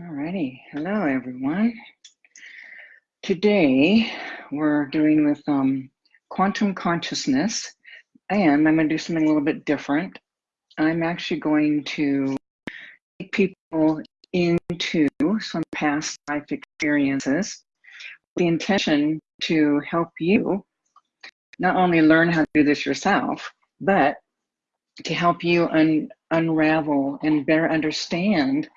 Alrighty, hello everyone. Today we're doing with um, quantum consciousness and I'm going to do something a little bit different. I'm actually going to take people into some past life experiences with the intention to help you not only learn how to do this yourself, but to help you un unravel and better understand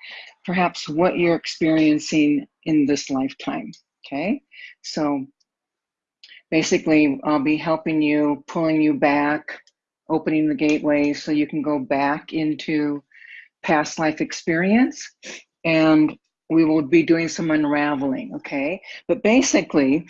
perhaps what you're experiencing in this lifetime. Okay, so basically, I'll be helping you, pulling you back, opening the gateway so you can go back into past life experience and we will be doing some unraveling, okay? But basically,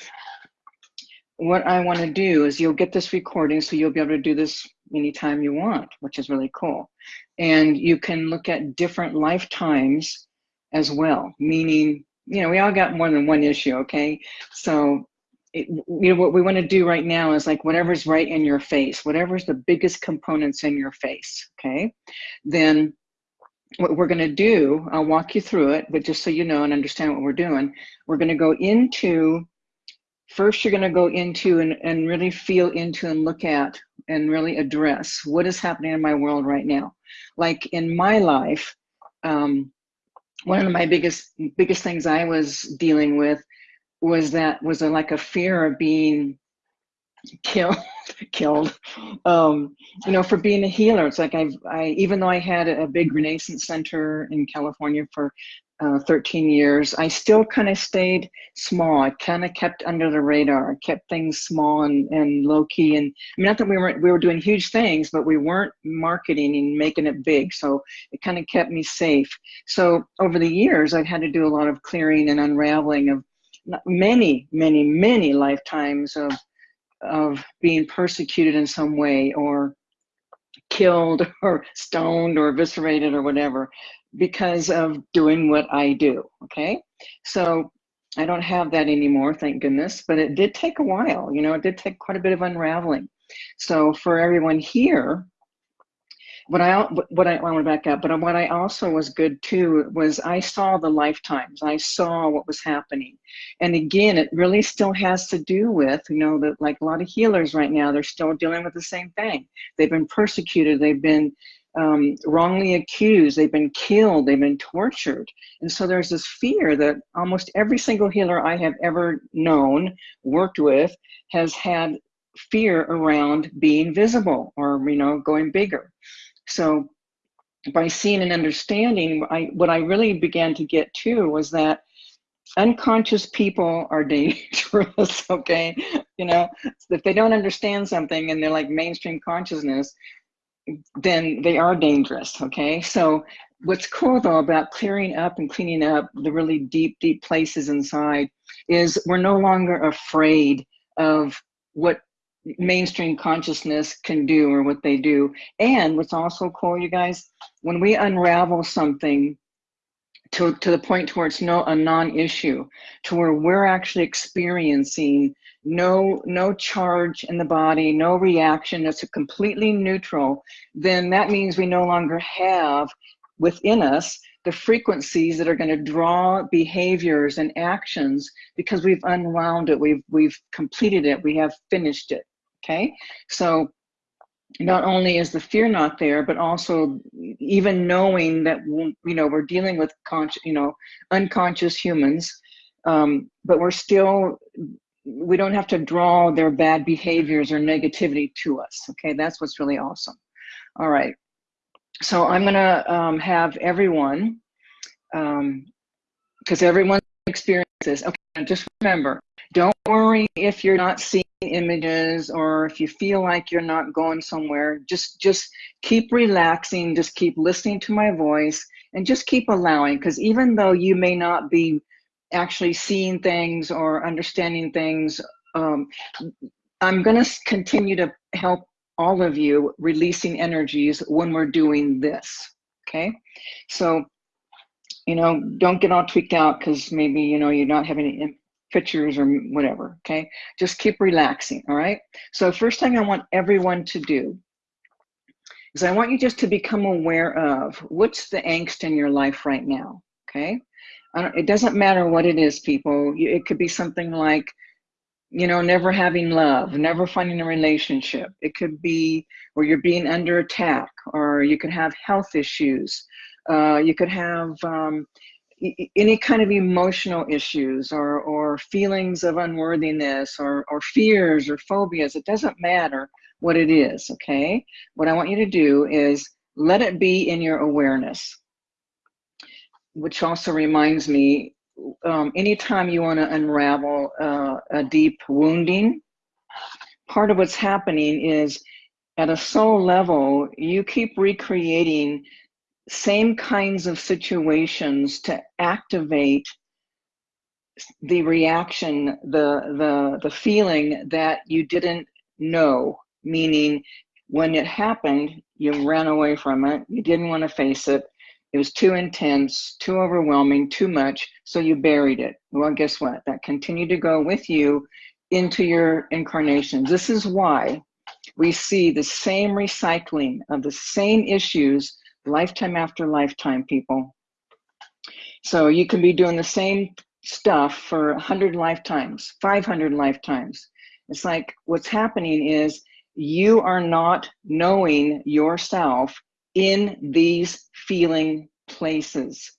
what I want to do is you'll get this recording so you'll be able to do this anytime you want, which is really cool. And you can look at different lifetimes as well, meaning, you know, we all got more than one issue, okay? So, it, you know, what we want to do right now is like whatever's right in your face, whatever's the biggest components in your face, okay? Then what we're going to do, I'll walk you through it, but just so you know and understand what we're doing, we're going to go into first you're going to go into and, and really feel into and look at and really address what is happening in my world right now. Like in my life um, one of my biggest biggest things i was dealing with was that was a, like a fear of being killed killed um you know for being a healer. It's like i've i even though i had a big renaissance center in california for uh, 13 years, I still kind of stayed small. I kind of kept under the radar. I kept things small and, and low key. And I mean, not that we weren't we were doing huge things, but we weren't marketing and making it big. So it kind of kept me safe. So over the years, I've had to do a lot of clearing and unraveling of many, many, many lifetimes of of being persecuted in some way or killed or stoned or eviscerated or whatever because of doing what I do, okay? So I don't have that anymore, thank goodness, but it did take a while, you know, it did take quite a bit of unraveling. So for everyone here, what I what I, want to back up, but what I also was good too was I saw the lifetimes. I saw what was happening, and again, it really still has to do with you know that like a lot of healers right now, they're still dealing with the same thing. They've been persecuted. They've been um, wrongly accused, they've been killed, they've been tortured. And so there's this fear that almost every single healer I have ever known, worked with, has had fear around being visible or, you know, going bigger. So by seeing and understanding, I, what I really began to get to was that unconscious people are dangerous, okay? You know, if they don't understand something and they're like mainstream consciousness, then they are dangerous, okay? So what's cool though about clearing up and cleaning up the really deep, deep places inside is we're no longer afraid of what mainstream consciousness can do or what they do. And what's also cool, you guys, when we unravel something to, to the point to where it's no a non-issue, to where we're actually experiencing no no charge in the body, no reaction, it's a completely neutral, then that means we no longer have within us the frequencies that are going to draw behaviors and actions because we've unwound it, we've we've completed it, we have finished it. Okay, so not only is the fear not there, but also even knowing that you know we're dealing with conscious, you know, unconscious humans, um, but we're still we don't have to draw their bad behaviors or negativity to us. Okay, that's what's really awesome. All right, so I'm gonna um, have everyone, because um, everyone experiences. Okay, just remember, don't worry if you're not seeing images or if you feel like you're not going somewhere. Just just keep relaxing. Just keep listening to my voice and just keep allowing. Because even though you may not be actually seeing things or understanding things. Um, I'm going to continue to help all of you releasing energies when we're doing this. Okay, so you know, don't get all tweaked out because maybe you know you're not having any pictures or whatever. Okay, just keep relaxing. All right. So first thing I want everyone to do is I want you just to become aware of what's the angst in your life right now okay? It doesn't matter what it is, people. It could be something like, you know, never having love, never finding a relationship. It could be where you're being under attack, or you could have health issues. Uh, you could have um, any kind of emotional issues or, or feelings of unworthiness or, or fears or phobias. It doesn't matter what it is, okay? What I want you to do is let it be in your awareness, which also reminds me, um, anytime you want to unravel uh, a deep wounding, part of what's happening is at a soul level, you keep recreating same kinds of situations to activate the reaction, the, the, the feeling that you didn't know, meaning when it happened, you ran away from it, you didn't want to face it, it was too intense, too overwhelming, too much, so you buried it. Well, guess what? That continued to go with you into your incarnations. This is why we see the same recycling of the same issues lifetime after lifetime, people. So you can be doing the same stuff for 100 lifetimes, 500 lifetimes. It's like what's happening is you are not knowing yourself in these feeling places.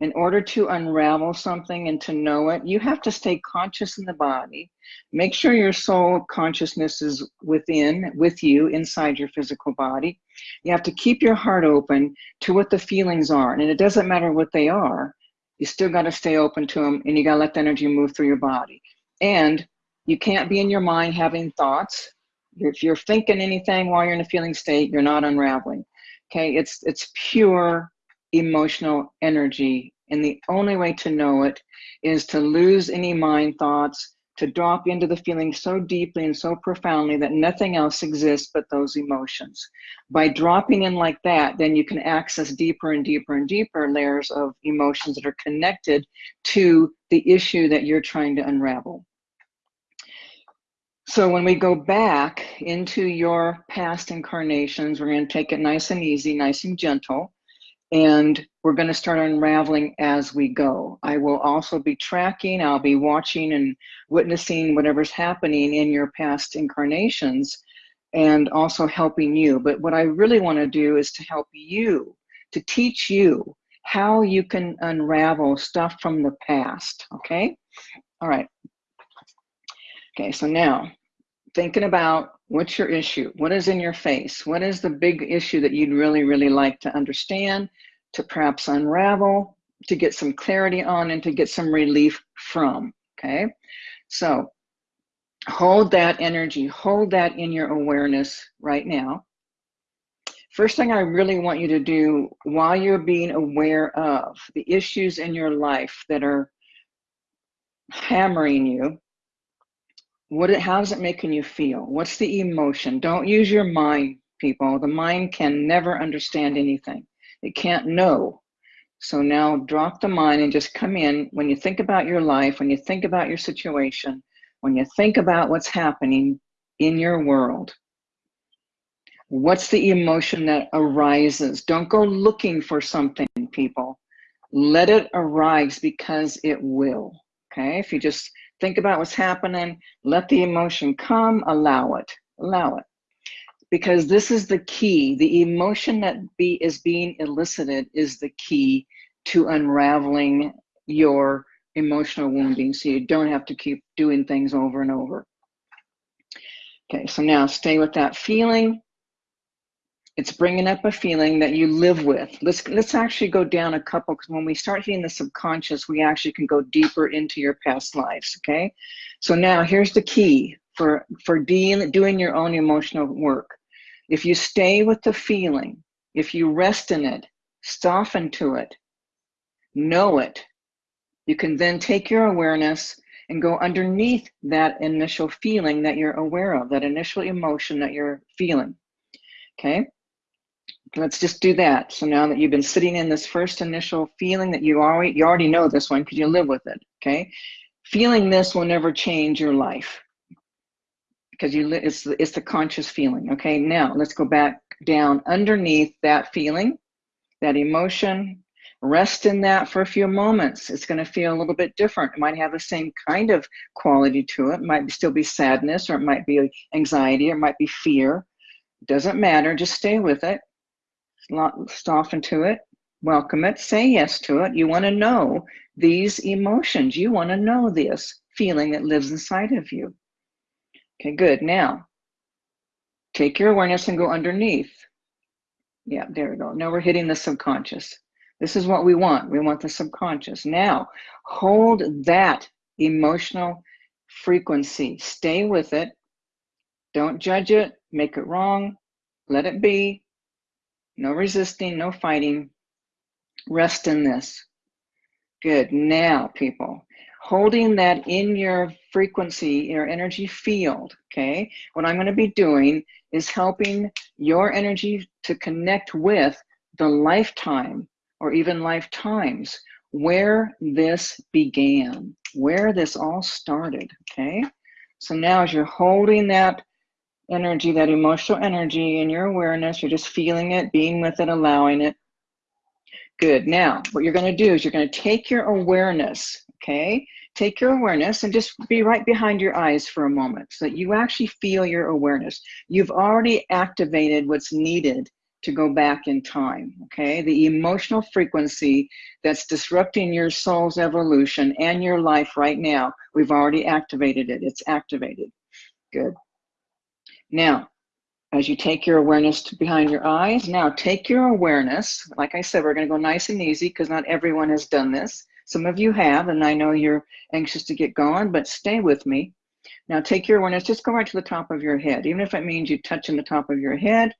In order to unravel something and to know it, you have to stay conscious in the body. Make sure your soul consciousness is within, with you, inside your physical body. You have to keep your heart open to what the feelings are. And it doesn't matter what they are, you still got to stay open to them and you got to let the energy move through your body. And you can't be in your mind having thoughts. If you're thinking anything while you're in a feeling state, you're not unraveling. Okay, it's it's pure emotional energy. And the only way to know it is to lose any mind thoughts, to drop into the feeling so deeply and so profoundly that nothing else exists but those emotions. By dropping in like that, then you can access deeper and deeper and deeper layers of emotions that are connected to the issue that you're trying to unravel. So when we go back into your past incarnations, we're going to take it nice and easy, nice and gentle and we're going to start unraveling as we go. I will also be tracking, I'll be watching and witnessing whatever's happening in your past incarnations and also helping you. But what I really want to do is to help you, to teach you how you can unravel stuff from the past, okay? All right. Okay, so now thinking about what's your issue? What is in your face? What is the big issue that you'd really, really like to understand, to perhaps unravel, to get some clarity on, and to get some relief from? Okay, so hold that energy, hold that in your awareness right now. First thing I really want you to do while you're being aware of the issues in your life that are hammering you what it, how's it making you feel? What's the emotion? Don't use your mind, people. The mind can never understand anything. It can't know. So now drop the mind and just come in. When you think about your life, when you think about your situation, when you think about what's happening in your world, what's the emotion that arises? Don't go looking for something, people. Let it arise because it will. Okay, if you just think about what's happening, let the emotion come, allow it, allow it. Because this is the key. The emotion that be, is being elicited is the key to unraveling your emotional wounding so you don't have to keep doing things over and over. Okay, so now stay with that feeling. It's bringing up a feeling that you live with. Let's let's actually go down a couple because when we start hitting the subconscious, we actually can go deeper into your past lives. Okay, so now here's the key for for dealing doing your own emotional work. If you stay with the feeling, if you rest in it, soften to it, know it, you can then take your awareness and go underneath that initial feeling that you're aware of, that initial emotion that you're feeling. Okay let's just do that. So now that you've been sitting in this first initial feeling that you already you already know this one because you live with it. Okay, feeling this will never change your life because you it's the, it's the conscious feeling. Okay, now let's go back down underneath that feeling, that emotion. Rest in that for a few moments. It's going to feel a little bit different. It might have the same kind of quality to it. It might still be sadness, or it might be anxiety, or it might be fear. Doesn't matter. Just stay with it. Soften into it. Welcome it. Say yes to it. You want to know these emotions. You want to know this feeling that lives inside of you. Okay, good. Now, take your awareness and go underneath. Yeah, there we go. Now we're hitting the subconscious. This is what we want. We want the subconscious. Now, hold that emotional frequency. Stay with it. Don't judge it. Make it wrong. Let it be. No resisting, no fighting. Rest in this. Good. Now, people, holding that in your frequency, your energy field, okay? What I'm going to be doing is helping your energy to connect with the lifetime or even lifetimes where this began, where this all started, okay? So now as you're holding that energy, that emotional energy in your awareness, you're just feeling it, being with it, allowing it. Good. Now, what you're going to do is you're going to take your awareness okay? Take your awareness and just be right behind your eyes for a moment so that you actually feel your awareness. You've already activated what's needed to go back in time, okay? The emotional frequency that's disrupting your soul's evolution and your life right now, we've already activated it. It's activated. Good. Now, as you take your awareness to behind your eyes, now take your awareness. Like I said, we're going to go nice and easy because not everyone has done this. Some of you have, and I know you're anxious to get going, but stay with me. Now take your awareness, just go right to the top of your head, even if it means you touch touching the top of your head.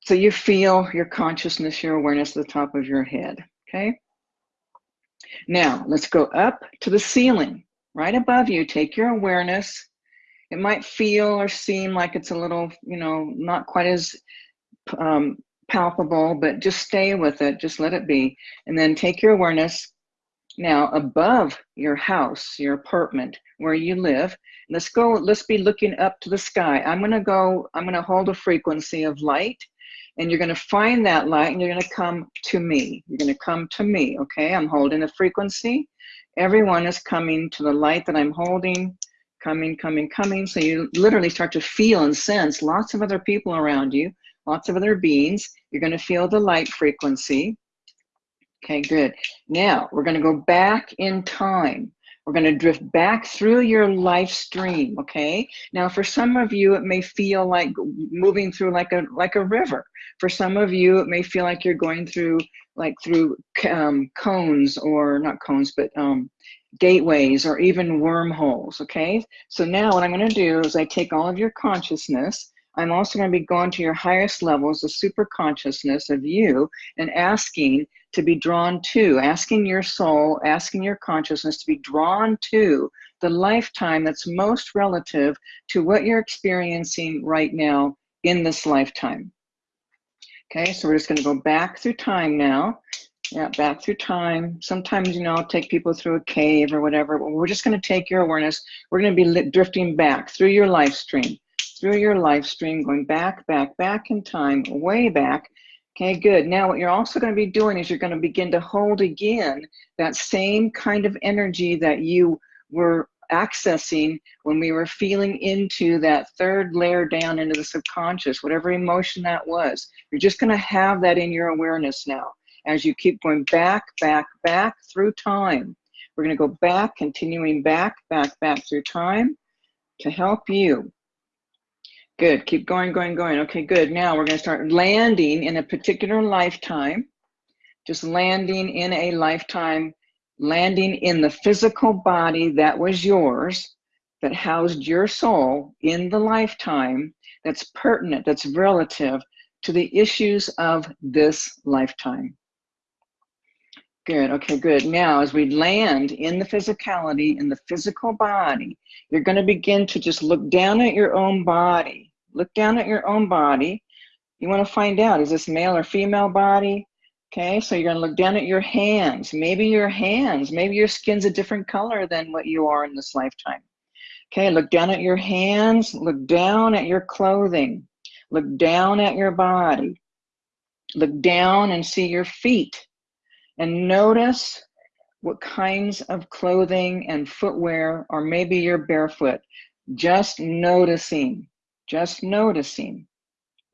So you feel your consciousness, your awareness at the top of your head, okay? Now, let's go up to the ceiling. Right above you, take your awareness. It might feel or seem like it's a little, you know, not quite as um, palpable, but just stay with it. Just let it be. And then take your awareness now, above your house, your apartment, where you live, let's go, let's be looking up to the sky. I'm gonna go, I'm gonna hold a frequency of light and you're gonna find that light and you're gonna come to me. You're gonna come to me, okay? I'm holding a frequency. Everyone is coming to the light that I'm holding, coming, coming, coming. So you literally start to feel and sense lots of other people around you, lots of other beings. You're gonna feel the light frequency. Okay, good. Now we're going to go back in time. We're going to drift back through your life stream. Okay. Now, for some of you, it may feel like moving through like a like a river. For some of you, it may feel like you're going through like through um, cones or not cones, but um, gateways or even wormholes. Okay. So now, what I'm going to do is I take all of your consciousness. I'm also going to be going to your highest levels, the super consciousness of you, and asking to be drawn to, asking your soul, asking your consciousness to be drawn to the lifetime that's most relative to what you're experiencing right now in this lifetime. Okay, so we're just going to go back through time now. Yeah, back through time. Sometimes, you know, I'll take people through a cave or whatever, but we're just going to take your awareness. We're going to be drifting back through your life stream, through your life stream, going back, back, back in time, way back Okay, good. Now what you're also going to be doing is you're going to begin to hold again that same kind of energy that you were accessing when we were feeling into that third layer down into the subconscious, whatever emotion that was. You're just going to have that in your awareness now as you keep going back, back, back through time. We're going to go back, continuing back, back, back through time to help you Good. Keep going, going, going. Okay, good. Now we're going to start landing in a particular lifetime. Just landing in a lifetime, landing in the physical body that was yours, that housed your soul in the lifetime, that's pertinent, that's relative to the issues of this lifetime. Good, okay, good. Now, as we land in the physicality, in the physical body, you're going to begin to just look down at your own body Look down at your own body. You want to find out, is this male or female body? Okay, so you're going to look down at your hands. Maybe your hands, maybe your skin's a different color than what you are in this lifetime. Okay, look down at your hands, look down at your clothing, look down at your body, look down and see your feet. And notice what kinds of clothing and footwear, or maybe you're barefoot. Just noticing, just noticing.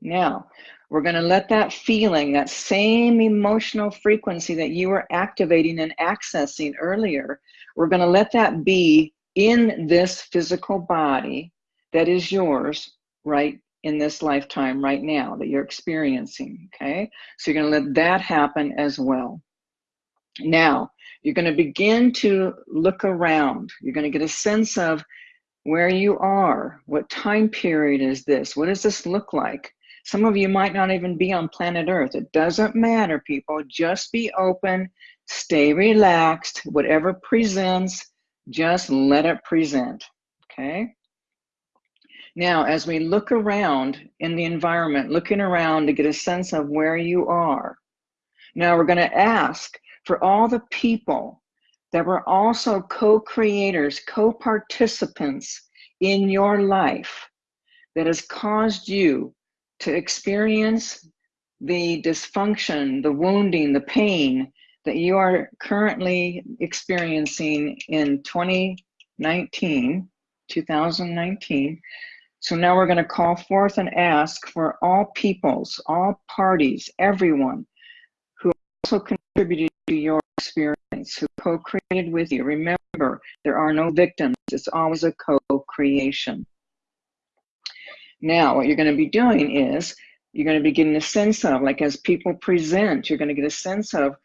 Now, we're going to let that feeling, that same emotional frequency that you were activating and accessing earlier, we're going to let that be in this physical body that is yours right in this lifetime right now that you're experiencing. Okay, so you're going to let that happen as well. Now, you're going to begin to look around. You're going to get a sense of where you are. What time period is this? What does this look like? Some of you might not even be on planet Earth. It doesn't matter, people. Just be open, stay relaxed. Whatever presents, just let it present. Okay? Now, as we look around in the environment, looking around to get a sense of where you are, now we're going to ask for all the people that were also co creators, co participants in your life that has caused you to experience the dysfunction, the wounding, the pain that you are currently experiencing in 2019, 2019. So now we're going to call forth and ask for all peoples, all parties, everyone who also contributed to your experience, who co-created with you. Remember, there are no victims. It's always a co-creation. Now, what you're going to be doing is you're going to be getting a sense of, like as people present, you're going to get a sense of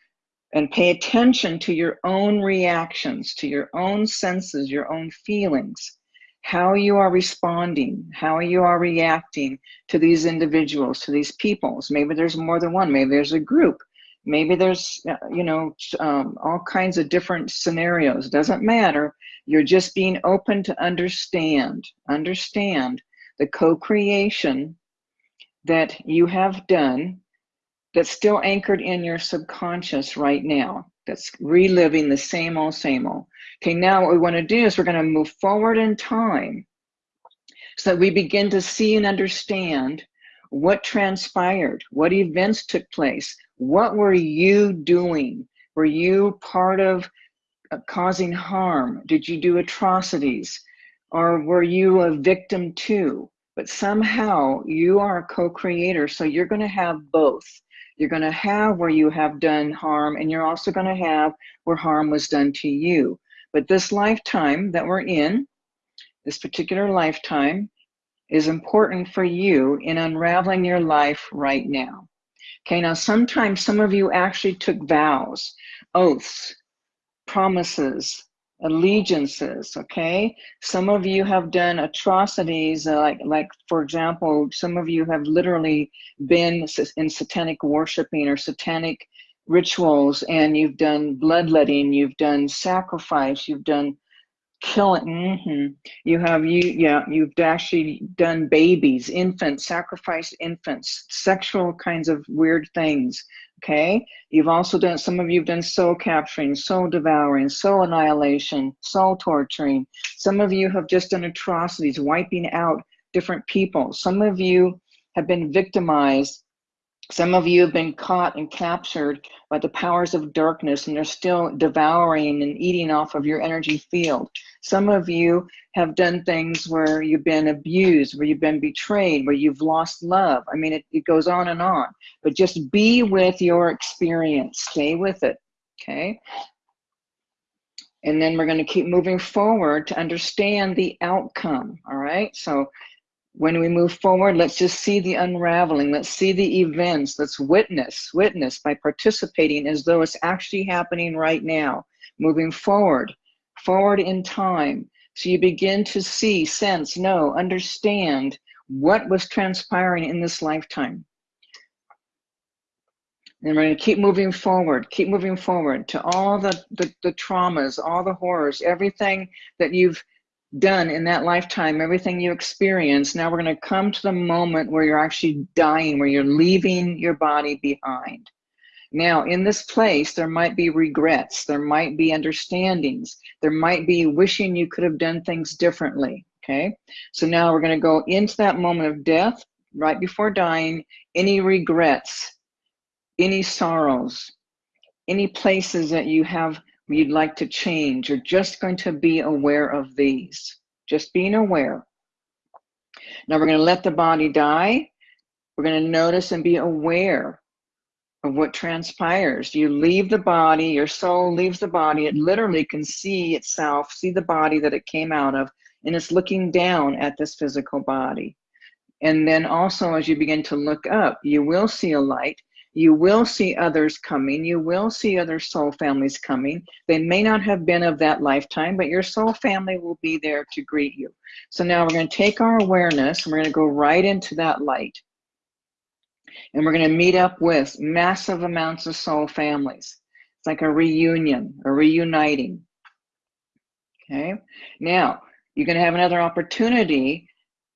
and pay attention to your own reactions, to your own senses, your own feelings, how you are responding, how you are reacting to these individuals, to these peoples. Maybe there's more than one, maybe there's a group maybe there's uh, you know um, all kinds of different scenarios. Doesn't matter. You're just being open to understand understand the co-creation that you have done that's still anchored in your subconscious right now that's reliving the same old same old. Okay now what we want to do is we're going to move forward in time so that we begin to see and understand what transpired what events took place what were you doing? Were you part of uh, causing harm? Did you do atrocities? Or were you a victim too? But somehow you are a co creator, so you're going to have both. You're going to have where you have done harm, and you're also going to have where harm was done to you. But this lifetime that we're in, this particular lifetime, is important for you in unraveling your life right now. Okay, now sometimes some of you actually took vows, oaths, promises, allegiances okay? Some of you have done atrocities uh, like like for example some of you have literally been in satanic worshiping or satanic rituals and you've done bloodletting you've done sacrifice you've done killing mm-hmm. you have you yeah you've actually done babies infants sacrificed infants sexual kinds of weird things okay? You've also done some of you've done soul capturing soul devouring soul annihilation soul torturing. Some of you have just done atrocities wiping out different people. Some of you have been victimized some of you have been caught and captured by the powers of darkness and they're still devouring and eating off of your energy field. Some of you have done things where you've been abused, where you've been betrayed, where you've lost love. I mean, it, it goes on and on. But just be with your experience, stay with it, okay? And then we're going to keep moving forward to understand the outcome, all right? So when we move forward, let's just see the unraveling. Let's see the events. Let's witness, witness by participating as though it's actually happening right now. Moving forward, forward in time. So you begin to see, sense, know, understand what was transpiring in this lifetime. And we're going to keep moving forward, keep moving forward to all the, the, the traumas, all the horrors, everything that you've done in that lifetime, everything you experience. Now we're going to come to the moment where you're actually dying, where you're leaving your body behind. Now, in this place, there might be regrets, there might be understandings, there might be wishing you could have done things differently. Okay, so now we're going to go into that moment of death, right before dying, any regrets, any sorrows, any places that you have you'd like to change. You're just going to be aware of these, just being aware. Now we're going to let the body die. We're going to notice and be aware of what transpires. You leave the body, your soul leaves the body. It literally can see itself, see the body that it came out of, and it's looking down at this physical body. And then also, as you begin to look up, you will see a light. You will see others coming. You will see other soul families coming. They may not have been of that lifetime, but your soul family will be there to greet you. So now we're going to take our awareness and we're going to go right into that light. And we're going to meet up with massive amounts of soul families. It's like a reunion, a reuniting. Okay. Now, you're going to have another opportunity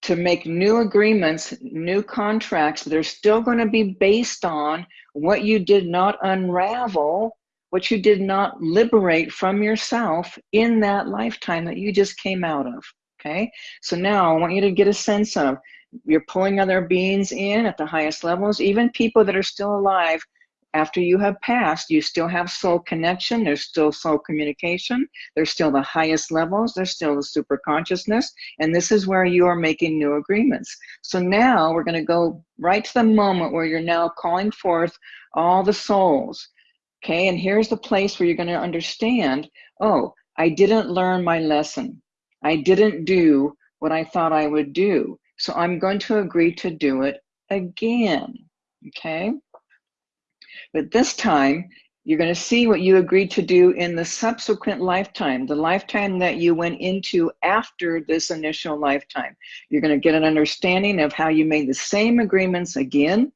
to make new agreements, new contracts that are still going to be based on what you did not unravel, what you did not liberate from yourself in that lifetime that you just came out of. Okay, so now I want you to get a sense of you're pulling other beings in at the highest levels, even people that are still alive after you have passed, you still have soul connection, there's still soul communication, there's still the highest levels, there's still the super consciousness, and this is where you are making new agreements. So now we're going to go right to the moment where you're now calling forth all the souls. Okay, and here's the place where you're going to understand oh, I didn't learn my lesson. I didn't do what I thought I would do. So I'm going to agree to do it again. Okay. But this time, you're going to see what you agreed to do in the subsequent lifetime, the lifetime that you went into after this initial lifetime. You're going to get an understanding of how you made the same agreements again,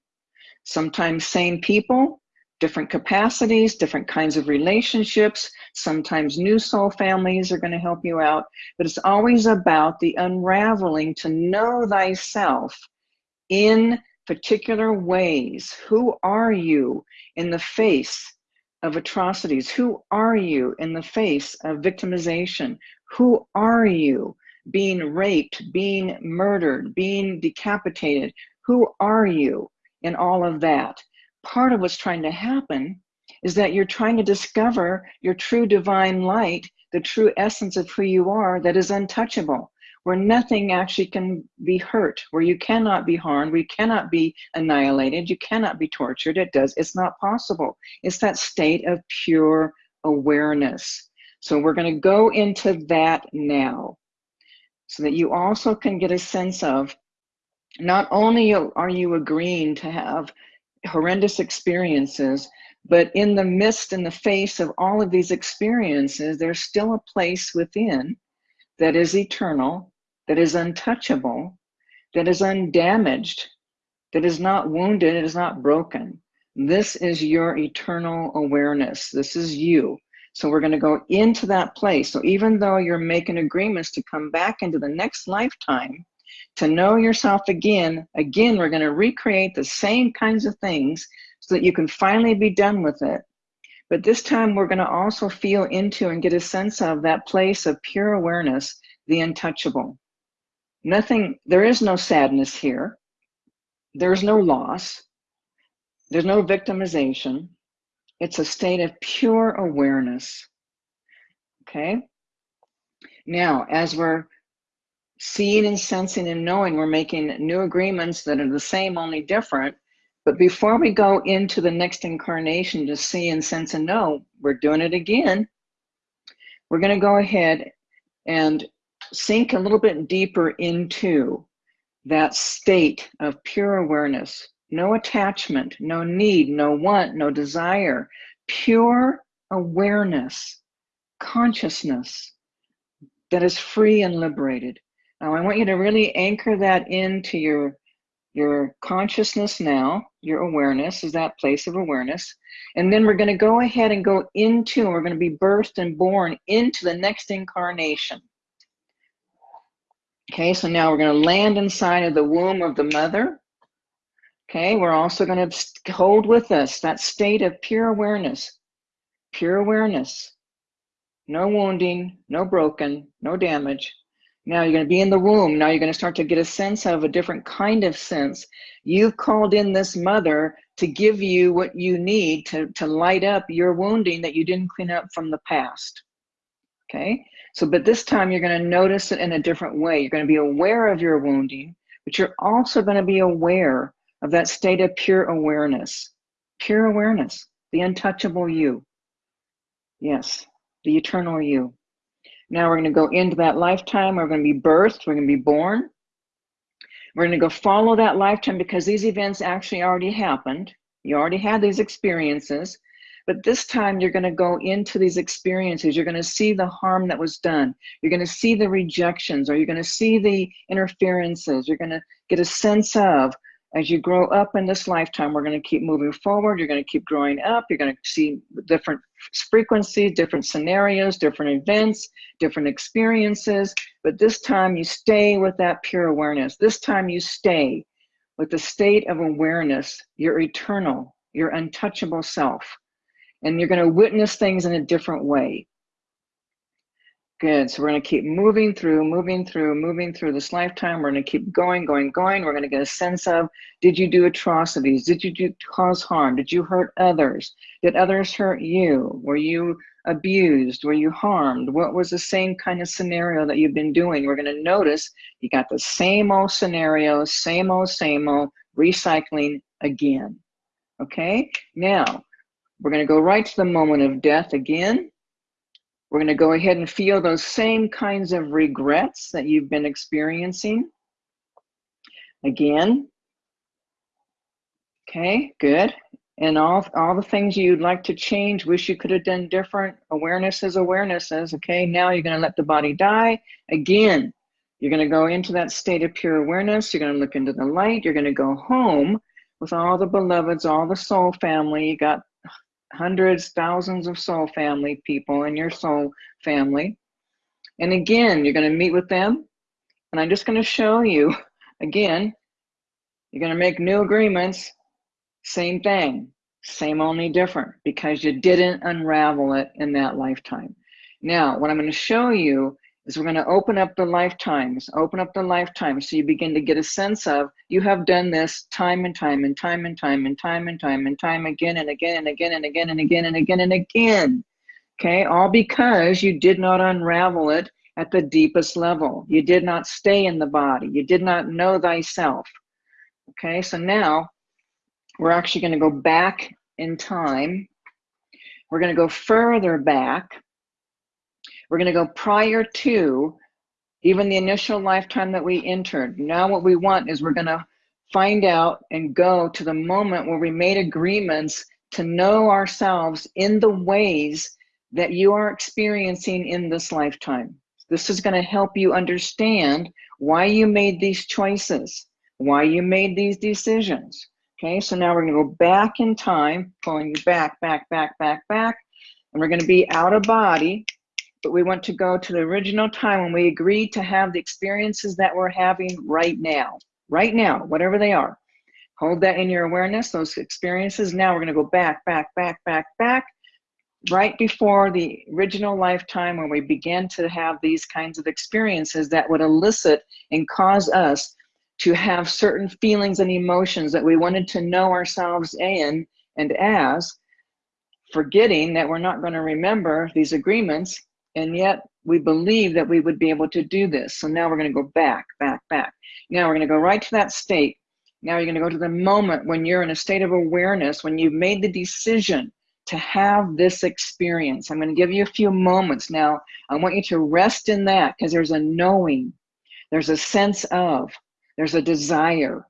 sometimes same people, different capacities, different kinds of relationships. Sometimes new soul families are going to help you out, but it's always about the unraveling to know thyself in particular ways. Who are you in the face of atrocities? Who are you in the face of victimization? Who are you being raped, being murdered, being decapitated? Who are you in all of that? Part of what's trying to happen is that you're trying to discover your true divine light, the true essence of who you are that is untouchable where nothing actually can be hurt, where you cannot be harmed, we cannot be annihilated, you cannot be tortured. It does, it's not possible. It's that state of pure awareness. So we're going to go into that now so that you also can get a sense of not only are you agreeing to have horrendous experiences, but in the midst, in the face of all of these experiences, there's still a place within that is eternal, that is untouchable, that is undamaged, that is not wounded, it is not broken. This is your eternal awareness. This is you. So we're going to go into that place. So even though you're making agreements to come back into the next lifetime, to know yourself again, again, we're going to recreate the same kinds of things so that you can finally be done with it. But this time we're going to also feel into and get a sense of that place of pure awareness, the untouchable. Nothing, there is no sadness here. There's no loss. There's no victimization. It's a state of pure awareness. Okay? Now, as we're seeing and sensing and knowing, we're making new agreements that are the same, only different. But before we go into the next incarnation to see and sense and know, we're doing it again. We're going to go ahead and sink a little bit deeper into that state of pure awareness. No attachment, no need, no want, no desire. Pure awareness, consciousness that is free and liberated. Now, I want you to really anchor that into your, your consciousness now, your awareness is that place of awareness. And then we're going to go ahead and go into, we're going to be birthed and born into the next incarnation. Okay, so now we're going to land inside of the womb of the mother. Okay, we're also going to hold with us that state of pure awareness, pure awareness. No wounding, no broken, no damage. Now you're going to be in the womb. Now you're going to start to get a sense of a different kind of sense. You've called in this mother to give you what you need to, to light up your wounding that you didn't clean up from the past. Okay? So, but this time you're going to notice it in a different way. You're going to be aware of your wounding, but you're also going to be aware of that state of pure awareness. Pure awareness, the untouchable you. Yes, the eternal you. Now we're going to go into that lifetime. We're going to be birthed. We're going to be born. We're going to go follow that lifetime because these events actually already happened. You already had these experiences. But this time you're going to go into these experiences. You're going to see the harm that was done. You're going to see the rejections or you're going to see the interferences. You're going to get a sense of as you grow up in this lifetime, we're going to keep moving forward. You're going to keep growing up. You're going to see different frequencies, different scenarios, different events, different experiences. But this time you stay with that pure awareness. This time you stay with the state of awareness, your eternal, your untouchable self. And you're going to witness things in a different way. Good. So we're going to keep moving through, moving through, moving through this lifetime. We're going to keep going, going, going. We're going to get a sense of did you do atrocities? Did you do, cause harm? Did you hurt others? Did others hurt you? Were you abused? Were you harmed? What was the same kind of scenario that you've been doing? We're going to notice you got the same old scenario, same old, same old, recycling again. Okay? Now, we're going to go right to the moment of death again. We're going to go ahead and feel those same kinds of regrets that you've been experiencing. Again. Okay, good. And all, all the things you'd like to change, wish you could have done different. Awareness is awarenesses. Okay, now you're going to let the body die. Again, you're going to go into that state of pure awareness. You're going to look into the light. You're going to go home with all the beloveds, all the soul family. You got hundreds, thousands of soul family people in your soul family. And again, you're going to meet with them. And I'm just going to show you again, you're going to make new agreements. Same thing, same only different because you didn't unravel it in that lifetime. Now, what I'm going to show you is we're going to open up the lifetimes, open up the lifetimes so you begin to get a sense of you have done this time and time and time and time and time and time and time again and again and again and again and again and again and again. Okay, all because you did not unravel it at the deepest level. You did not stay in the body. You did not know thyself. Okay, so now we're actually going to go back in time. We're going to go further back we're going to go prior to even the initial lifetime that we entered. Now, what we want is we're going to find out and go to the moment where we made agreements to know ourselves in the ways that you are experiencing in this lifetime. This is going to help you understand why you made these choices, why you made these decisions. Okay, so now we're going to go back in time, pulling you back, back, back, back, back, and we're going to be out of body but we want to go to the original time when we agreed to have the experiences that we're having right now, right now, whatever they are. Hold that in your awareness, those experiences. Now we're going to go back, back, back, back, back, right before the original lifetime when we began to have these kinds of experiences that would elicit and cause us to have certain feelings and emotions that we wanted to know ourselves in and as, forgetting that we're not going to remember these agreements and yet we believe that we would be able to do this. So now we're going to go back, back, back. Now we're going to go right to that state. Now you're going to go to the moment when you're in a state of awareness, when you've made the decision to have this experience. I'm going to give you a few moments now. I want you to rest in that because there's a knowing, there's a sense of, there's a desire.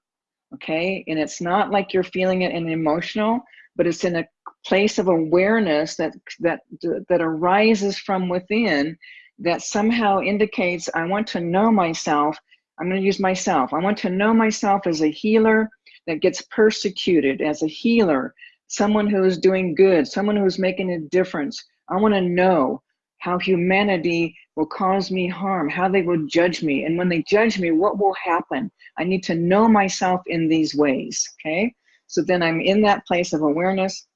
Okay. And it's not like you're feeling it in emotional, but it's in a place of awareness that that that arises from within that somehow indicates I want to know myself. I'm going to use myself. I want to know myself as a healer that gets persecuted, as a healer, someone who is doing good, someone who is making a difference. I want to know how humanity will cause me harm, how they will judge me. And when they judge me, what will happen? I need to know myself in these ways. Okay. So then I'm in that place of awareness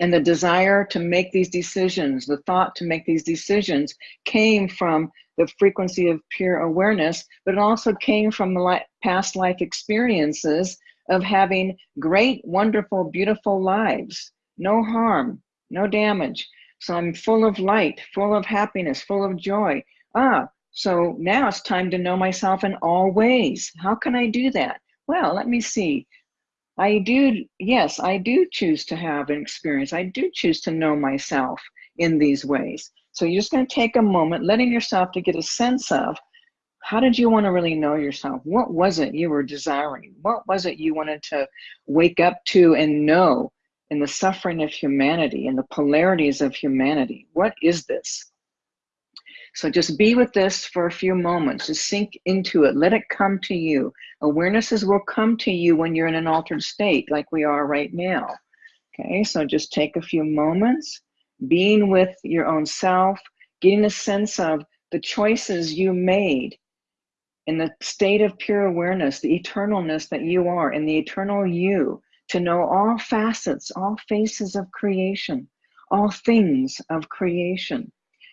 And the desire to make these decisions, the thought to make these decisions came from the frequency of pure awareness, but it also came from the past life experiences of having great, wonderful, beautiful lives. No harm, no damage. So I'm full of light, full of happiness, full of joy. Ah, so now it's time to know myself in all ways. How can I do that? Well, let me see. I do, yes, I do choose to have an experience. I do choose to know myself in these ways. So you're just going to take a moment, letting yourself to get a sense of how did you want to really know yourself? What was it you were desiring? What was it you wanted to wake up to and know in the suffering of humanity and the polarities of humanity? What is this? So just be with this for a few moments. Just sink into it. Let it come to you. Awarenesses will come to you when you're in an altered state like we are right now. Okay, so just take a few moments, being with your own self, getting a sense of the choices you made in the state of pure awareness, the eternalness that you are, in the eternal you, to know all facets, all faces of creation, all things of creation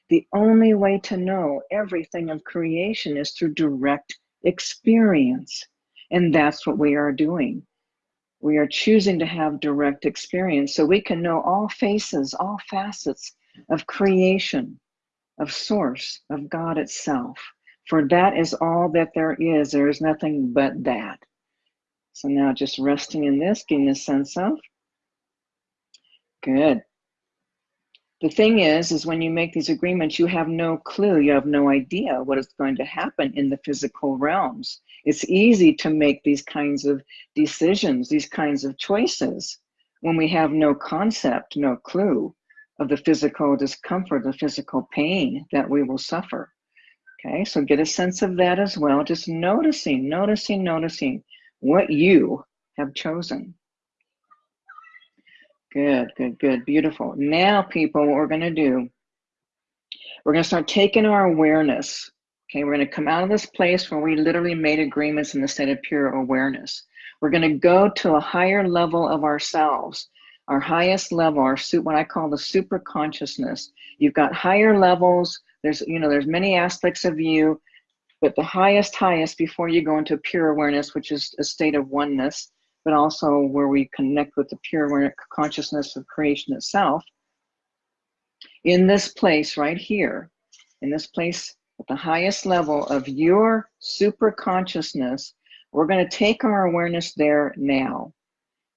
the only way to know everything of creation is through direct experience. And that's what we are doing. We are choosing to have direct experience so we can know all faces, all facets of creation, of source, of God itself. For that is all that there is. There is nothing but that. So now just resting in this, getting a sense of. Good. The thing is, is when you make these agreements, you have no clue, you have no idea what is going to happen in the physical realms. It's easy to make these kinds of decisions, these kinds of choices, when we have no concept, no clue of the physical discomfort, the physical pain that we will suffer. Okay, so get a sense of that as well. Just noticing, noticing, noticing what you have chosen. Good, good, good, beautiful. Now, people, what we're going to do, we're going to start taking our awareness. Okay, we're going to come out of this place where we literally made agreements in the state of pure awareness. We're going to go to a higher level of ourselves, our highest level, our what I call the super consciousness. You've got higher levels. There's, you know, there's many aspects of you, but the highest, highest before you go into pure awareness, which is a state of oneness, but also where we connect with the pure consciousness of creation itself. In this place right here, in this place at the highest level of your super consciousness, we're going to take our awareness there now.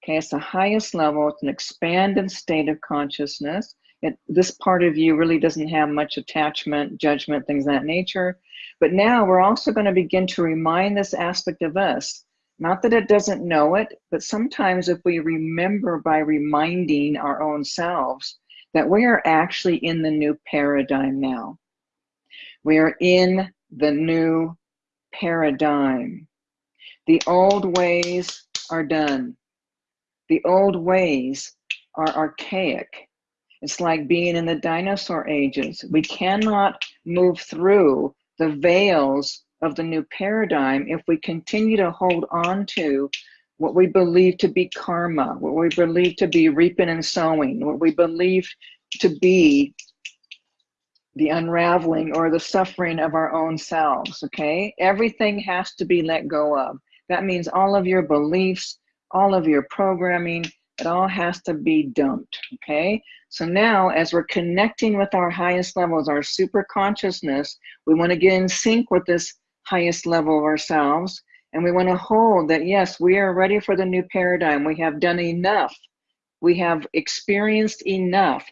Okay, it's the highest level, it's an expanded state of consciousness. It, this part of you really doesn't have much attachment, judgment, things of that nature. But now we're also going to begin to remind this aspect of us not that it doesn't know it, but sometimes if we remember by reminding our own selves that we are actually in the new paradigm now. We are in the new paradigm. The old ways are done. The old ways are archaic. It's like being in the dinosaur ages. We cannot move through the veils of the new paradigm if we continue to hold on to what we believe to be karma, what we believe to be reaping and sowing, what we believe to be the unraveling or the suffering of our own selves, okay? Everything has to be let go of. That means all of your beliefs, all of your programming, it all has to be dumped, okay? So now, as we're connecting with our highest levels, our super consciousness, we want to get in sync with this highest level of ourselves. And we want to hold that, yes, we are ready for the new paradigm. We have done enough. We have experienced enough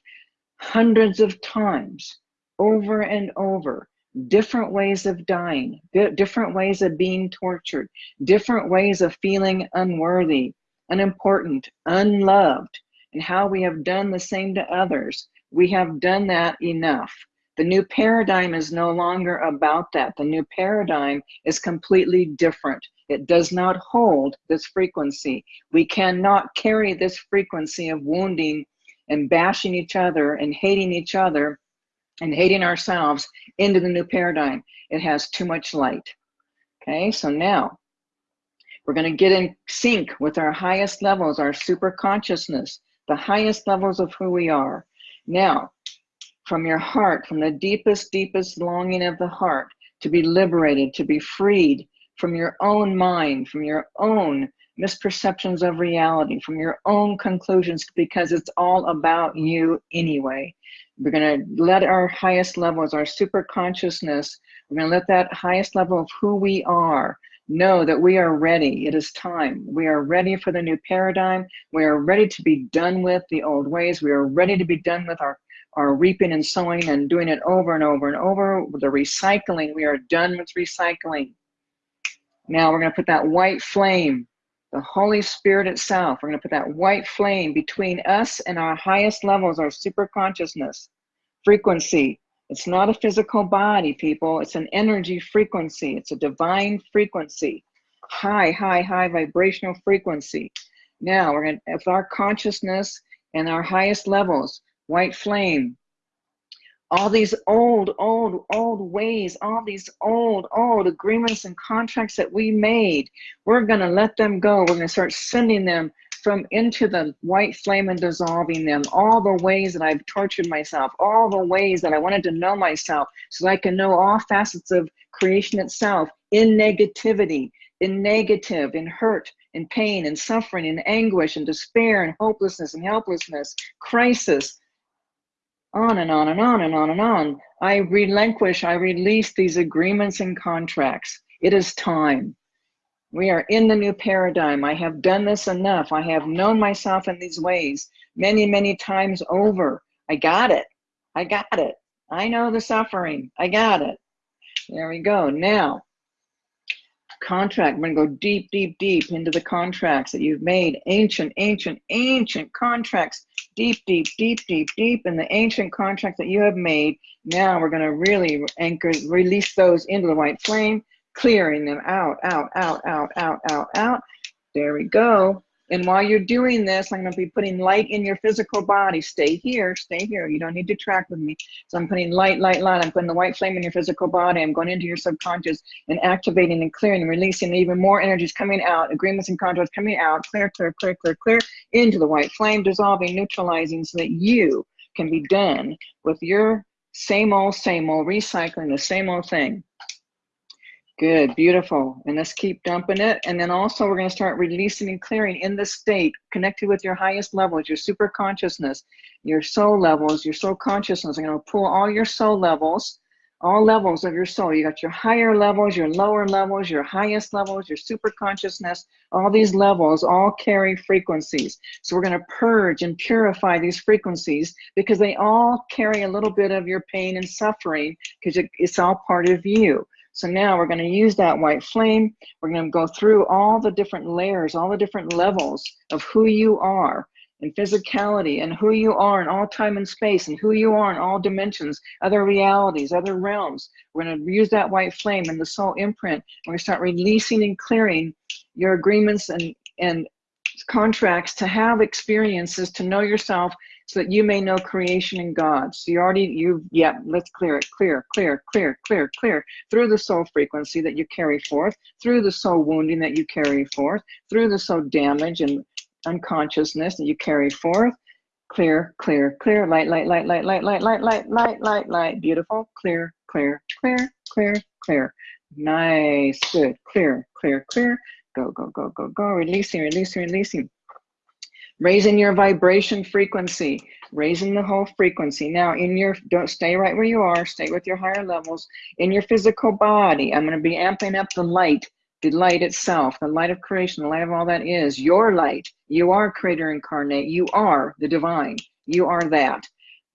hundreds of times over and over different ways of dying, different ways of being tortured, different ways of feeling unworthy, unimportant, unloved, and how we have done the same to others. We have done that enough. The new paradigm is no longer about that. The new paradigm is completely different. It does not hold this frequency. We cannot carry this frequency of wounding and bashing each other and hating each other and hating ourselves into the new paradigm. It has too much light. Okay, so now we're going to get in sync with our highest levels, our super consciousness, the highest levels of who we are. Now, from your heart, from the deepest, deepest longing of the heart, to be liberated, to be freed from your own mind, from your own misperceptions of reality, from your own conclusions, because it's all about you anyway. We're going to let our highest levels, our super consciousness, we're going to let that highest level of who we are know that we are ready. It is time. We are ready for the new paradigm. We are ready to be done with the old ways. We are ready to be done with our, our reaping and sowing and doing it over and over and over. The recycling, we are done with recycling. Now we're going to put that white flame, the Holy Spirit itself, we're going to put that white flame between us and our highest levels, our super consciousness, frequency, it's not a physical body, people. It's an energy frequency. It's a divine frequency. High, high, high vibrational frequency. Now, we're going to, with our consciousness and our highest levels, white flame, all these old, old, old ways, all these old, old agreements and contracts that we made, we're going to let them go. We're going to start sending them from into the white flame and dissolving them, all the ways that I've tortured myself, all the ways that I wanted to know myself so that I can know all facets of creation itself in negativity, in negative, in hurt, in pain, in suffering, in anguish, and despair, and hopelessness, and helplessness, crisis, on and on and on and on and on. I relinquish, I release these agreements and contracts. It is time. We are in the new paradigm. I have done this enough. I have known myself in these ways many, many times over. I got it. I got it. I know the suffering. I got it. There we go. Now, contract. I'm going to go deep, deep, deep into the contracts that you've made. Ancient, ancient, ancient contracts. Deep, deep, deep, deep, deep in the ancient contracts that you have made. Now we're going to really anchor, release those into the white flame clearing them out, out, out, out, out, out, out. There we go. And while you're doing this, I'm going to be putting light in your physical body. Stay here, stay here. You don't need to track with me. So I'm putting light, light, light. I'm putting the white flame in your physical body. I'm going into your subconscious and activating and clearing and releasing even more energies coming out, agreements and contracts coming out, clear, clear, clear, clear, clear, into the white flame, dissolving, neutralizing so that you can be done with your same old, same old, recycling the same old thing. Good, beautiful. And let's keep dumping it. And then also we're going to start releasing and clearing in this state, connected with your highest levels, your super consciousness, your soul levels, your soul consciousness. I'm going to pull all your soul levels, all levels of your soul. You got your higher levels, your lower levels, your highest levels, your super consciousness. All these levels all carry frequencies. So we're going to purge and purify these frequencies because they all carry a little bit of your pain and suffering because it's all part of you. So now we're going to use that white flame. We're going to go through all the different layers, all the different levels of who you are in physicality and who you are in all time and space and who you are in all dimensions, other realities, other realms. We're going to use that white flame and the soul imprint. and to start releasing and clearing your agreements and, and contracts to have experiences, to know yourself so that you may know creation and God. So you already, you, yeah, let's clear it, clear, clear, clear, clear, clear, through the soul frequency that you carry forth, through the soul wounding that you carry forth, through the soul damage and unconsciousness that you carry forth. Clear, clear, clear, light, light, light, light, light, light, light, light, light, light, light, beautiful, clear, clear, clear, clear, clear. Nice, good, clear, clear, clear. Go, go, go, go, go, releasing, releasing, releasing raising your vibration frequency, raising the whole frequency. Now, in your, don't stay right where you are, stay with your higher levels. In your physical body, I'm going to be amping up the light, the light itself, the light of creation, the light of all that is, your light. You are creator incarnate. You are the divine. You are that.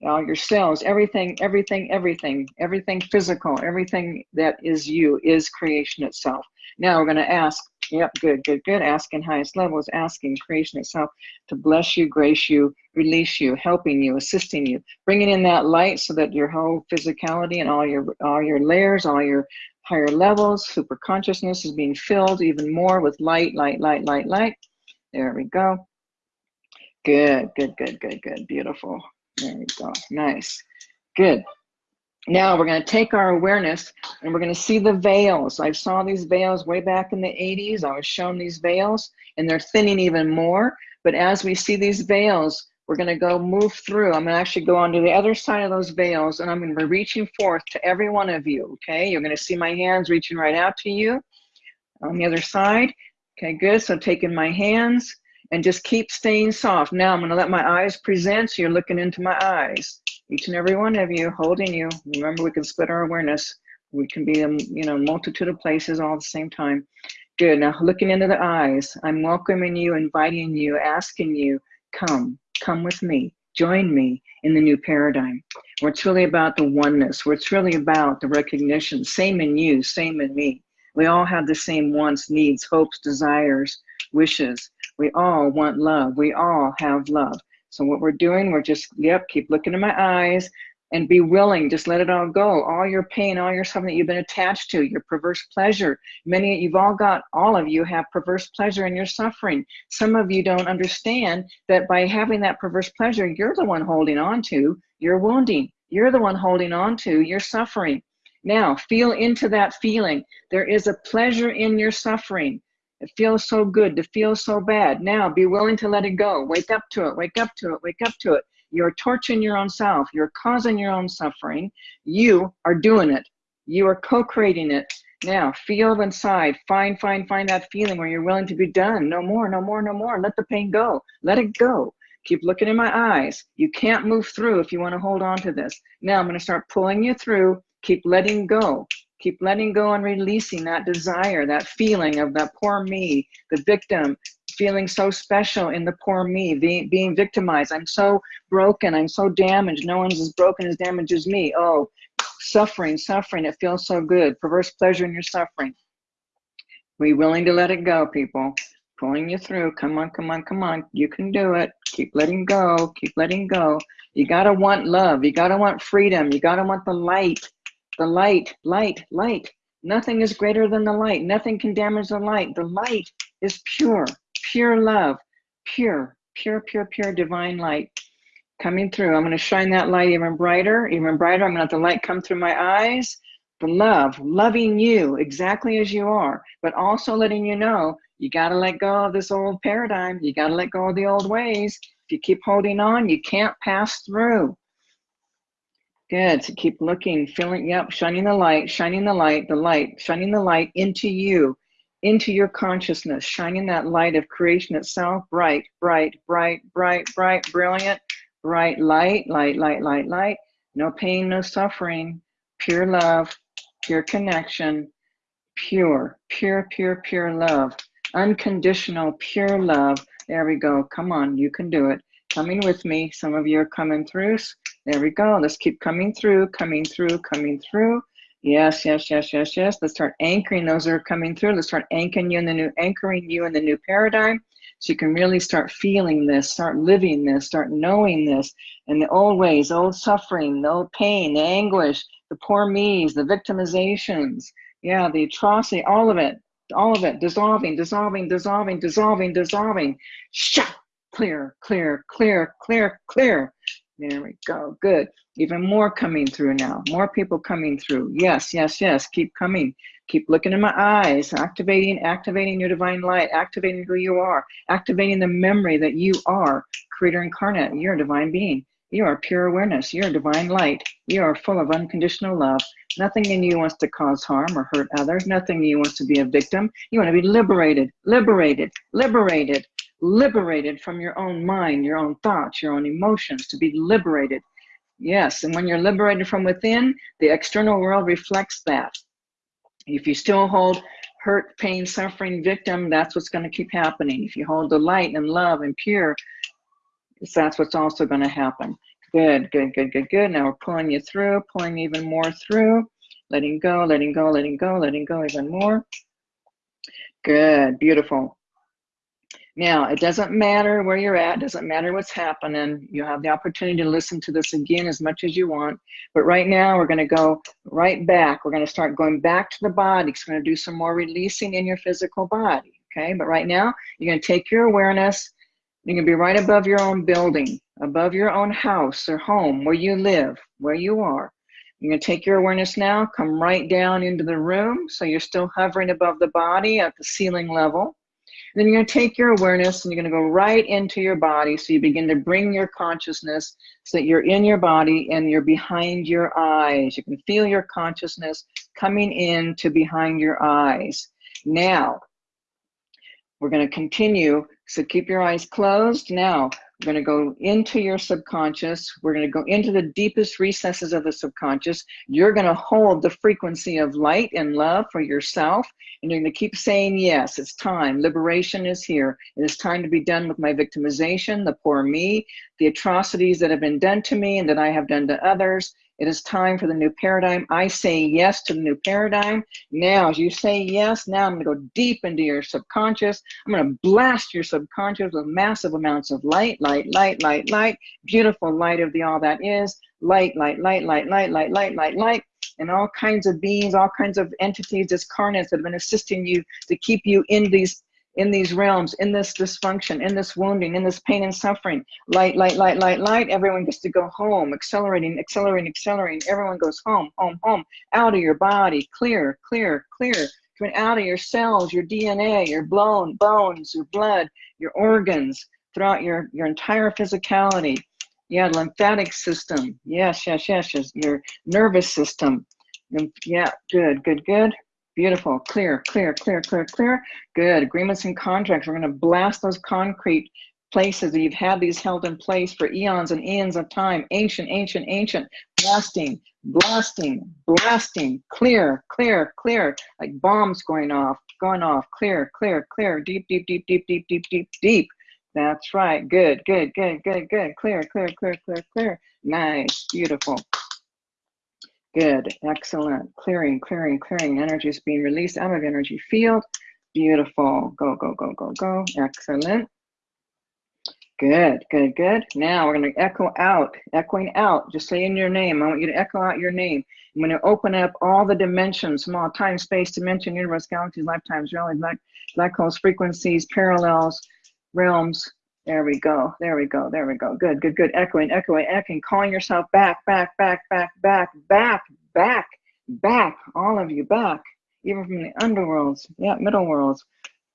All your cells, everything, everything, everything, everything physical, everything that is you is creation itself. Now we're going to ask Yep, good, good, good. Asking highest levels, asking creation itself to bless you, grace you, release you, helping you, assisting you, bringing in that light so that your whole physicality and all your all your layers, all your higher levels, super consciousness is being filled even more with light, light, light, light, light. There we go. Good, good, good, good, good. Beautiful. There we go. Nice. Good. Now we're going to take our awareness and we're going to see the veils. I saw these veils way back in the 80s. I was shown these veils and they're thinning even more. But as we see these veils, we're going to go move through. I'm going to actually go onto the other side of those veils and I'm going to be reaching forth to every one of you. Okay, you're going to see my hands reaching right out to you on the other side. Okay, good. So taking my hands and just keep staying soft. Now I'm going to let my eyes present. So you're looking into my eyes. Each and every one of you holding you. Remember, we can split our awareness. We can be in, you know, multitude of places all at the same time. Good. Now looking into the eyes, I'm welcoming you, inviting you, asking you, come, come with me, join me in the new paradigm, where it's really about the oneness, where it's really about the recognition, same in you, same in me. We all have the same wants, needs, hopes, desires, wishes. We all want love. We all have love. So what we're doing, we're just, yep, keep looking in my eyes and be willing, just let it all go. All your pain, all your something that you've been attached to, your perverse pleasure. Many, of you've all got, all of you have perverse pleasure in your suffering. Some of you don't understand that by having that perverse pleasure, you're the one holding on to your wounding. You're the one holding on to your suffering. Now, feel into that feeling. There is a pleasure in your suffering. It feels so good to feel so bad. Now, be willing to let it go. Wake up to it, wake up to it, wake up to it. You're torturing your own self. You're causing your own suffering. You are doing it. You are co-creating it. Now, feel inside. Find, find, find that feeling where you're willing to be done. No more, no more, no more. Let the pain go. Let it go. Keep looking in my eyes. You can't move through if you want to hold on to this. Now I'm going to start pulling you through. Keep letting go. Keep letting go and releasing that desire, that feeling of that poor me, the victim, feeling so special in the poor me, being, being victimized. I'm so broken. I'm so damaged. No one's as broken as damaged as me. Oh, suffering, suffering. It feels so good. Perverse pleasure in your suffering. Be willing to let it go, people. Pulling you through. Come on, come on, come on. You can do it. Keep letting go. Keep letting go. You got to want love. You got to want freedom. You got to want the light. The light, light, light. Nothing is greater than the light. Nothing can damage the light. The light is pure pure love, pure, pure, pure, pure divine light coming through. I'm going to shine that light even brighter, even brighter. I'm going to let the light come through my eyes. The love, loving you exactly as you are, but also letting you know you got to let go of this old paradigm. You got to let go of the old ways. If you keep holding on, you can't pass through. Good. So keep looking, feeling, yep, shining the light, shining the light, the light, shining the light into you into your consciousness, shining that light of creation itself, bright, bright, bright, bright, bright, brilliant, bright light, light, light, light, light, no pain, no suffering, pure love, pure connection, pure, pure, pure, pure love, unconditional, pure love. There we go. Come on, you can do it. Coming with me. Some of you are coming through. There we go. Let's keep coming through, coming through, coming through. Yes, yes, yes, yes, yes. Let's start anchoring those that are coming through. Let's start anchoring you in the new, anchoring you in the new paradigm. So you can really start feeling this, start living this, start knowing this, and the old ways, old suffering, the old pain, the anguish, the poor me's, the victimizations, yeah, the atrocity, all of it, all of it, dissolving, dissolving, dissolving, dissolving, dissolving. Shut, clear, clear, clear, clear, clear. There we go. Good. Even more coming through now. More people coming through. Yes, yes, yes. Keep coming. Keep looking in my eyes. Activating, activating your divine light. Activating who you are. Activating the memory that you are creator incarnate. You're a divine being. You are pure awareness. You're a divine light. You are full of unconditional love. Nothing in you wants to cause harm or hurt others. Nothing in you wants to be a victim. You want to be liberated, liberated, liberated liberated from your own mind, your own thoughts, your own emotions, to be liberated. Yes, and when you're liberated from within, the external world reflects that. If you still hold hurt, pain, suffering, victim, that's what's going to keep happening. If you hold the light and love and pure, that's what's also going to happen. Good, good, good, good, good. Now we're pulling you through, pulling even more through, letting go, letting go, letting go, letting go even more. Good, beautiful. Now, it doesn't matter where you're at, doesn't matter what's happening. You have the opportunity to listen to this again as much as you want. But right now, we're going to go right back. We're going to start going back to the body. We're going to do some more releasing in your physical body. Okay, but right now, you're going to take your awareness. You're going to be right above your own building, above your own house or home where you live, where you are. You're going to take your awareness now, come right down into the room. So you're still hovering above the body at the ceiling level Then you're going to take your awareness and you're going to go right into your body. So you begin to bring your consciousness so that you're in your body and you're behind your eyes. You can feel your consciousness coming in to behind your eyes. Now, we're going to continue. So keep your eyes closed. Now, we're going to go into your subconscious. We're going to go into the deepest recesses of the subconscious. You're going to hold the frequency of light and love for yourself. And you're going to keep saying, yes, it's time. Liberation is here. It is time to be done with my victimization, the poor me, the atrocities that have been done to me and that I have done to others. It is time for the new paradigm. I say yes to the new paradigm. Now, as you say yes, now I'm going to go deep into your subconscious. I'm going to blast your subconscious with massive amounts of light, light, light, light, light, beautiful light of the all that is, light, light, light, light, light, light, light, light, light, and all kinds of beings, all kinds of entities, discarnates that have been assisting you to keep you in these in these realms, in this dysfunction, in this wounding, in this pain and suffering. Light, light, light, light, light. Everyone gets to go home, accelerating, accelerating, accelerating. Everyone goes home, home, home, out of your body, clear, clear, clear. Coming out of your cells, your DNA, your blown bones, your blood, your organs, throughout your, your entire physicality. Yeah, lymphatic system. Yes, yes, yes, yes. Your nervous system. Yeah, good, good, good. Beautiful, clear, clear, clear, clear, clear. Good, agreements and contracts. We're gonna blast those concrete places that you've had these held in place for eons and eons of time. Ancient, ancient, ancient. Blasting, blasting, blasting. Clear, clear, clear. Like bombs going off, going off. Clear, clear, clear. Deep, deep, deep, deep, deep, deep, deep, deep. That's right. Good, good, good, good, good. Clear, clear, clear, clear, clear. Nice, beautiful. Good, excellent. Clearing, clearing, clearing. Energy is being released out of energy field. Beautiful. Go, go, go, go, go. Excellent. Good, good, good. Now we're going to echo out, echoing out. Just say in your name. I want you to echo out your name. I'm going to open up all the dimensions, small time, space, dimension, universe, galaxies, lifetimes, realities, black, black holes, frequencies, parallels, realms, there we go. There we go. There we go. Good, good, good. Echoing, echoing, echoing. Calling yourself back, back, back, back, back, back, back, back. All of you back, even from the underworlds. Yeah, middle worlds.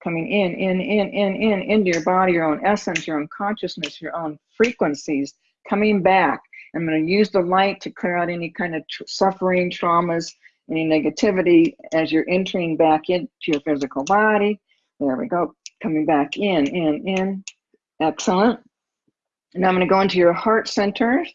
Coming in, in, in, in, in, into your body, your own essence, your own consciousness, your own frequencies. Coming back. I'm going to use the light to clear out any kind of tr suffering, traumas, any negativity as you're entering back into your physical body. There we go. Coming back in, in, in. Excellent. Now I'm going to go into your heart center.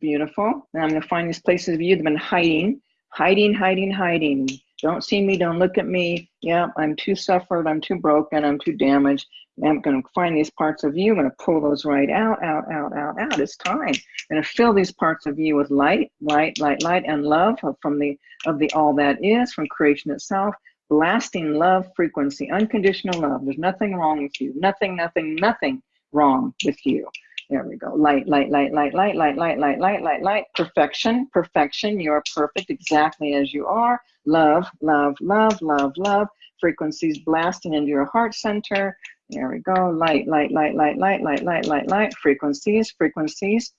Beautiful. Now I'm going to find these places of you that have been hiding, hiding, hiding, hiding. Don't see me, don't look at me. Yeah, I'm too suffered, I'm too broken, I'm too damaged. I'm going to find these parts of you. I'm going to pull those right out, out, out, out, out. It's time. I'm going to fill these parts of you with light, light, light, light, and love from the of the all that is, from creation itself. Blasting love frequency, unconditional love. There's nothing wrong with you. Nothing, nothing, nothing wrong with you. There we go. Light, light, light, light, light, light, light, light, light, light, light. Perfection, perfection. You're perfect exactly as you are. Love, love, love, love, love. Frequencies blasting into your heart center. There we go. Light, light, light, light, light, light, light, light, light. Frequencies, frequencies.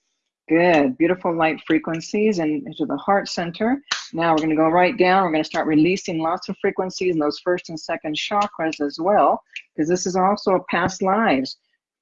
Good. Beautiful light frequencies and into the heart center. Now we're going to go right down. We're going to start releasing lots of frequencies in those first and second chakras as well, because this is also past lives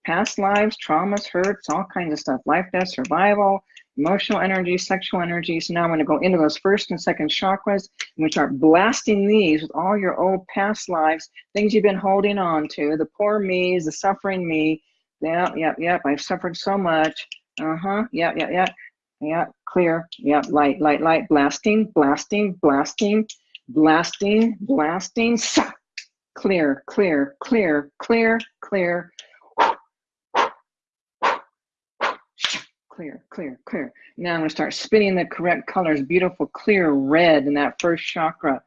past lives, traumas, hurts, all kinds of stuff, life, death, survival, emotional energy, sexual energy. So now I'm going to go into those first and second chakras and we start blasting these with all your old past lives, things you've been holding on to, the poor me's, the suffering me. Yep, yep, yep. I've suffered so much. Uh-huh. Yep, yep, yep. Yeah, clear. Yep, light, light, light. Blasting, blasting, blasting, blasting, blasting. Clear, clear, clear, clear, clear, clear, clear, clear. Now I'm going to start spinning the correct colors, beautiful, clear red in that first chakra.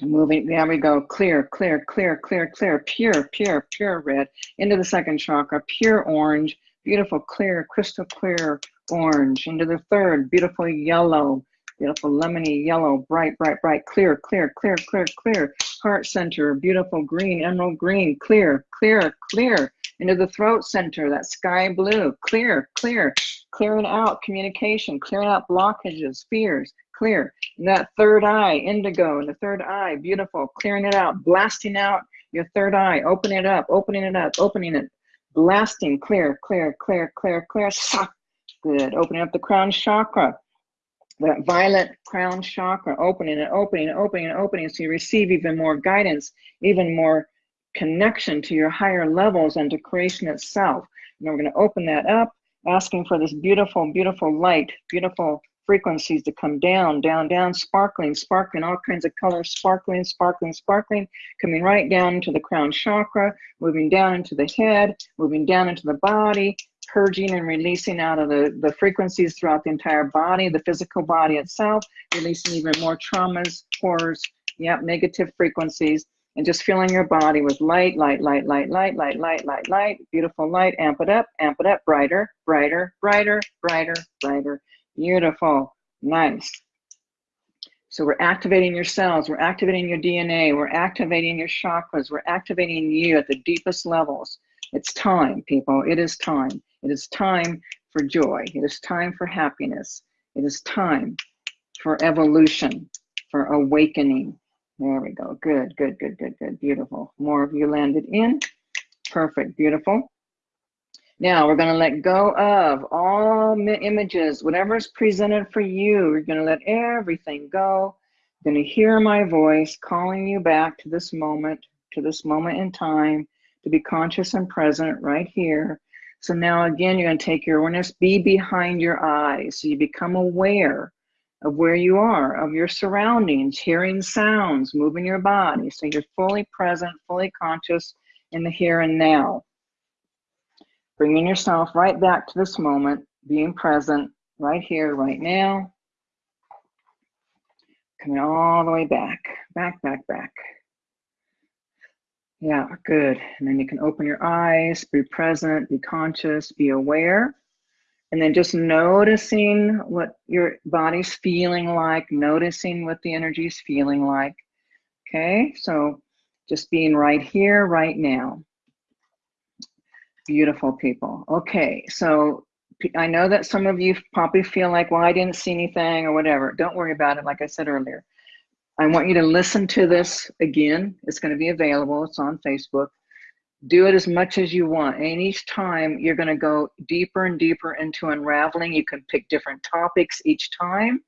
Moving, there we go, clear, clear, clear, clear, clear, pure, pure, pure red into the second chakra, pure orange, beautiful, clear, crystal clear orange into the third, beautiful yellow, beautiful lemony yellow, bright, bright, bright, clear, clear, clear, clear, clear, heart center, beautiful green, emerald green, clear, clear, clear, into the throat center, that sky blue, clear, clear, clearing out communication, clearing out blockages, fears, clear. And that third eye, indigo, in the third eye, beautiful, clearing it out, blasting out Your third eye, open it up, opening it up, opening it, blasting, clear, clear, clear, clear, clear. Good. Opening up the crown chakra, that violet crown chakra, opening and opening and opening and opening so you receive even more guidance, even more connection to your higher levels and to creation itself. And we're going to open that up, asking for this beautiful, beautiful light, beautiful frequencies to come down, down, down, sparkling, sparkling, all kinds of colors, sparkling, sparkling, sparkling, coming right down into the crown chakra, moving down into the head, moving down into the body, purging and releasing out of the, the frequencies throughout the entire body, the physical body itself, releasing even more traumas, horrors, yep, negative frequencies, and just filling your body with light, light, light, light, light, light, light, light, light, beautiful light, amp it up, amp it up, brighter, brighter, brighter, brighter, brighter, beautiful, nice. So we're activating your cells, we're activating your DNA, we're activating your chakras, we're activating you at the deepest levels. It's time, people, it is time. It is time for joy. It is time for happiness. It is time for evolution, for awakening. There we go. Good, good, good, good, good. Beautiful. More of you landed in. Perfect. Beautiful. Now we're going to let go of all images, whatever is presented for you. We're going to let everything go. You're going to hear my voice calling you back to this moment, to this moment in time, to be conscious and present right here. So now again, you're going to take your awareness, be behind your eyes. So you become aware of where you are, of your surroundings, hearing sounds, moving your body. So you're fully present, fully conscious in the here and now. Bringing yourself right back to this moment, being present right here, right now. Coming all the way back, back, back, back. Yeah, good. And then you can open your eyes, be present, be conscious, be aware. And then just noticing what your body's feeling like, noticing what the energy is feeling like. Okay, so just being right here, right now. Beautiful people. Okay, so I know that some of you probably feel like, well, I didn't see anything or whatever. Don't worry about it, like I said earlier. I want you to listen to this again. It's going to be available. It's on Facebook. Do it as much as you want. And each time you're going to go deeper and deeper into unraveling. You can pick different topics each time.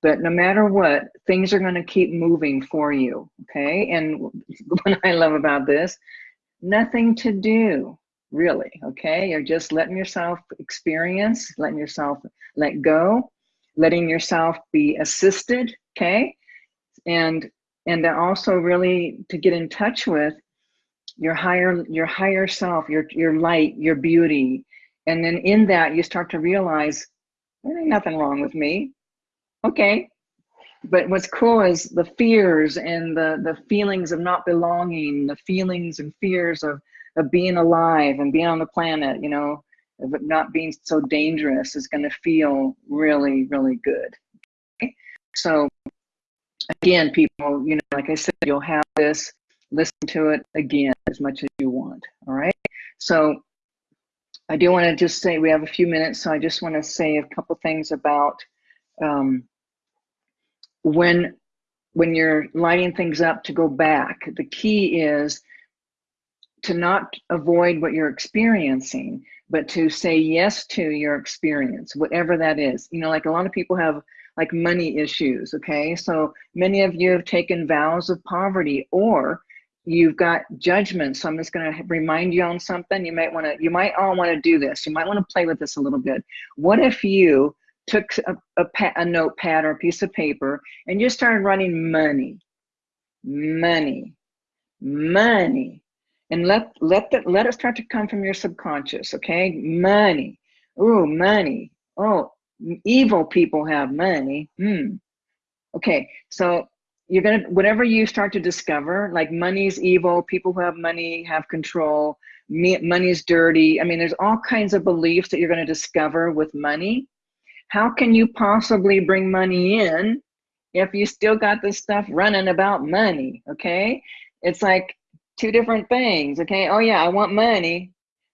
But no matter what, things are going to keep moving for you. Okay. And what I love about this, nothing to do really. Okay. You're just letting yourself experience, letting yourself let go, letting yourself be assisted. Okay and and then also really to get in touch with your higher your higher self your your light your beauty. And then in that you start to realize there ain't nothing wrong with me. Okay. But what's cool is the fears and the the feelings of not belonging the feelings and fears of of being alive and being on the planet you know of not being so dangerous is going to feel really really good. Okay? so again, people, you know, like I said, you'll have this, listen to it again as much as you want, all right? So I do want to just say, we have a few minutes, so I just want to say a couple things about um, when, when you're lighting things up to go back, the key is to not avoid what you're experiencing, but to say yes to your experience, whatever that is. You know, like a lot of people have like money issues, okay? So many of you have taken vows of poverty or you've got judgment. So I'm just going to remind you on something. You might want to, you might all want to do this. You might want to play with this a little bit. What if you took a, a, a notepad or a piece of paper and you started writing money, money, money, and let let the, let it start to come from your subconscious. Okay, money. Oh, money. Oh, evil people have money. Hmm. Okay, so you're gonna whatever you start to discover, like money's evil, people who have money have control, money's dirty. I mean, there's all kinds of beliefs that you're gonna discover with money. How can you possibly bring money in if you still got this stuff running about money? Okay, it's like two different things. Okay, oh yeah, I want money.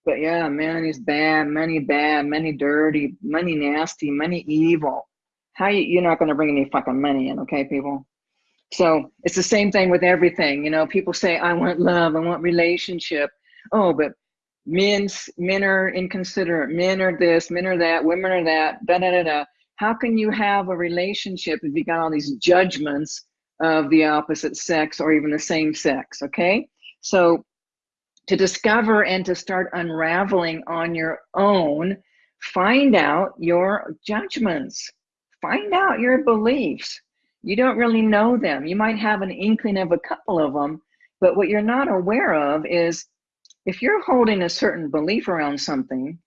But yeah, money's bad, money bad, money dirty, money nasty, money evil. How you, you're not going to bring any fucking money in, okay, people? So it's the same thing with everything. You know, people say, I want love, I want relationship. Oh, but men, men are inconsiderate, men are this, men are that, women are that, da da da da. How can you have a relationship if you got all these judgments of the opposite sex or even the same sex? Okay. So to discover and to start unraveling on your own, find out your judgments, find out your beliefs you don't really know them. You might have an inkling of a couple of them, but what you're not aware of is if you're holding a certain belief around something,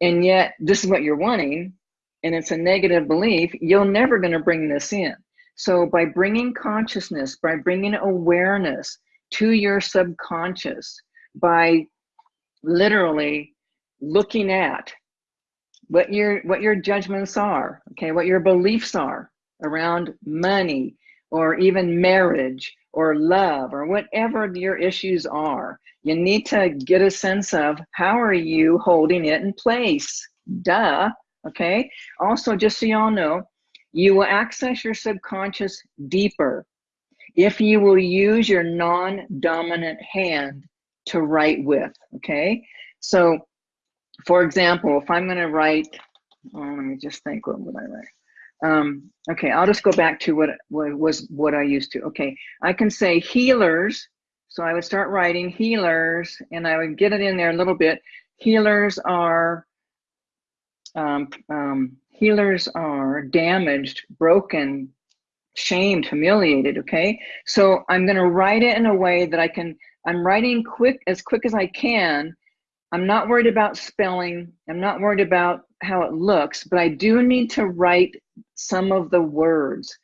and yet this is what you're wanting, and it's a negative belief, you're never going to bring this in. So by bringing consciousness, by bringing awareness to your subconscious, by literally looking at what your what your judgments are, okay, what your beliefs are, around money or even marriage or love or whatever your issues are. You need to get a sense of how are you holding it in place? Duh. Okay. Also, just so y'all know, you will access your subconscious deeper if you will use your non dominant hand to write with. Okay. So, for example, if I'm going to write, oh, let me just think, what would I write? Um, okay, I'll just go back to what, what was what I used to. Okay, I can say healers. So I would start writing healers and I would get it in there a little bit. Healers are um, um, healers are damaged, broken, shamed, humiliated. Okay, so I'm going to write it in a way that I can. I'm writing quick as quick as I can. I'm not worried about spelling. I'm not worried about how it looks, but I do need to write some of the words.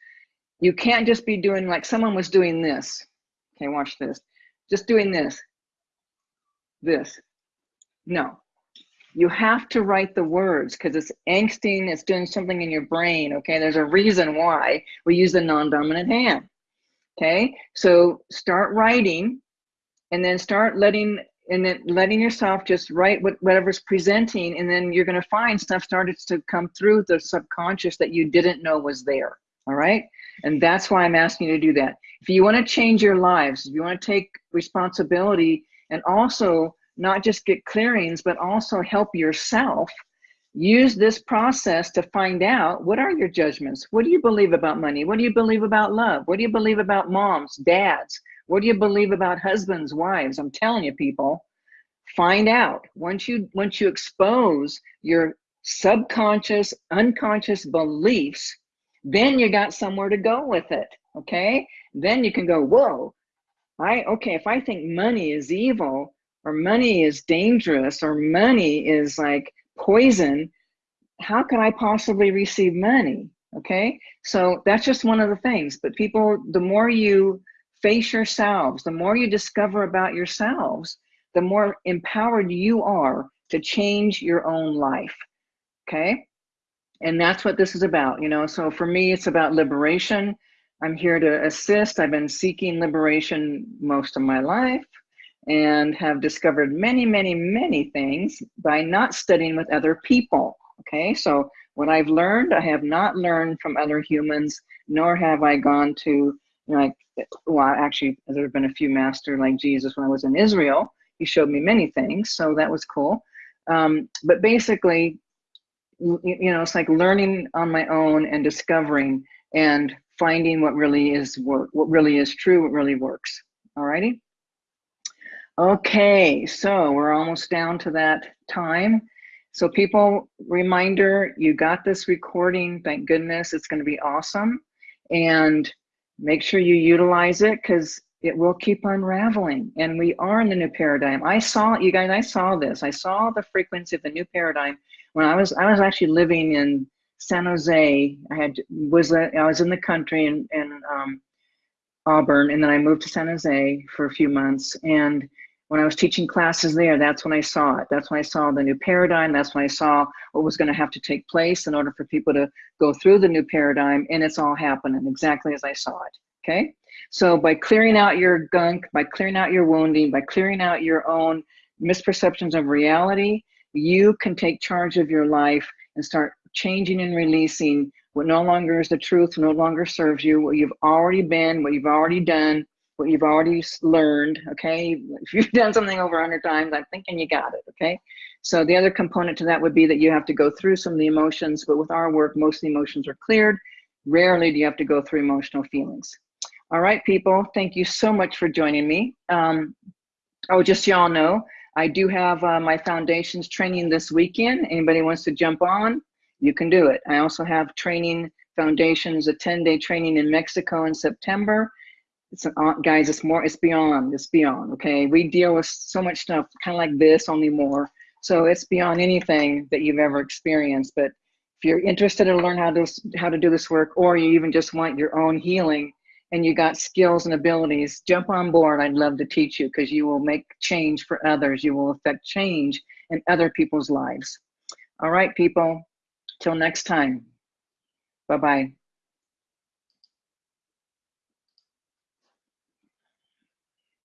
You can't just be doing like someone was doing this. Okay, watch this. Just doing this. This. No. You have to write the words because it's angsting, it's doing something in your brain. Okay, there's a reason why we use the non dominant hand. Okay, so start writing and then start letting and then letting yourself just write what, whatever's presenting and then you're going to find stuff started to come through the subconscious that you didn't know was there all right? And that's why i'm asking you to do that. If you want to change your lives if you want to take responsibility and also not just get clearings but also help yourself use this process to find out what are your judgments? What do you believe about money? What do you believe about love? What do you believe about moms dads what do you believe about husbands, wives? I'm telling you, people, find out. Once you once you expose your subconscious, unconscious beliefs, then you got somewhere to go with it. Okay? Then you can go, whoa, I okay, if I think money is evil or money is dangerous or money is like poison, how can I possibly receive money? Okay, so that's just one of the things. But people, the more you face yourselves, the more you discover about yourselves, the more empowered you are to change your own life. Okay. And that's what this is about, you know. So for me, it's about liberation. I'm here to assist. I've been seeking liberation most of my life and have discovered many, many, many things by not studying with other people. Okay. So what I've learned, I have not learned from other humans, nor have I gone to you know, like well actually there have been a few master like jesus when i was in israel. He showed me many things so that was cool. Um, but basically you know it's like learning on my own and discovering and finding what really is work what really is true what really works. Alrighty? Okay so we're almost down to that time. So people reminder you got this recording. Thank goodness it's going to be awesome. And make sure you utilize it because it will keep unraveling. And we are in the new paradigm. I saw you guys i saw this. I saw the frequency of the new paradigm when i was i was actually living in san jose. I had was i was in the country in, in um, auburn and then i moved to san jose for a few months. And when I was teaching classes there, that's when I saw it. That's when I saw the new paradigm. That's when I saw what was going to have to take place in order for people to go through the new paradigm. And it's all happening exactly as I saw it. Okay. So by clearing out your gunk, by clearing out your wounding, by clearing out your own misperceptions of reality, you can take charge of your life and start changing and releasing what no longer is the truth no longer serves you, what you've already been, what you've already done, what you've already learned, okay? If you've done something over 100 times, I'm thinking you got it, okay? So the other component to that would be that you have to go through some of the emotions, but with our work, most of the emotions are cleared. Rarely do you have to go through emotional feelings. All right, people, thank you so much for joining me. Um, oh, just so y'all know, I do have uh, my foundations training this weekend. Anybody wants to jump on, you can do it. I also have training foundations, a 10 day training in Mexico in September. It's an, uh, guys, it's more, it's beyond, it's beyond, okay? We deal with so much stuff kind of like this, only more. So it's beyond anything that you've ever experienced. But if you're interested to learn how to, how to do this work, or you even just want your own healing and you got skills and abilities, jump on board. I'd love to teach you because you will make change for others. You will affect change in other people's lives. All right, people, till next time. Bye-bye.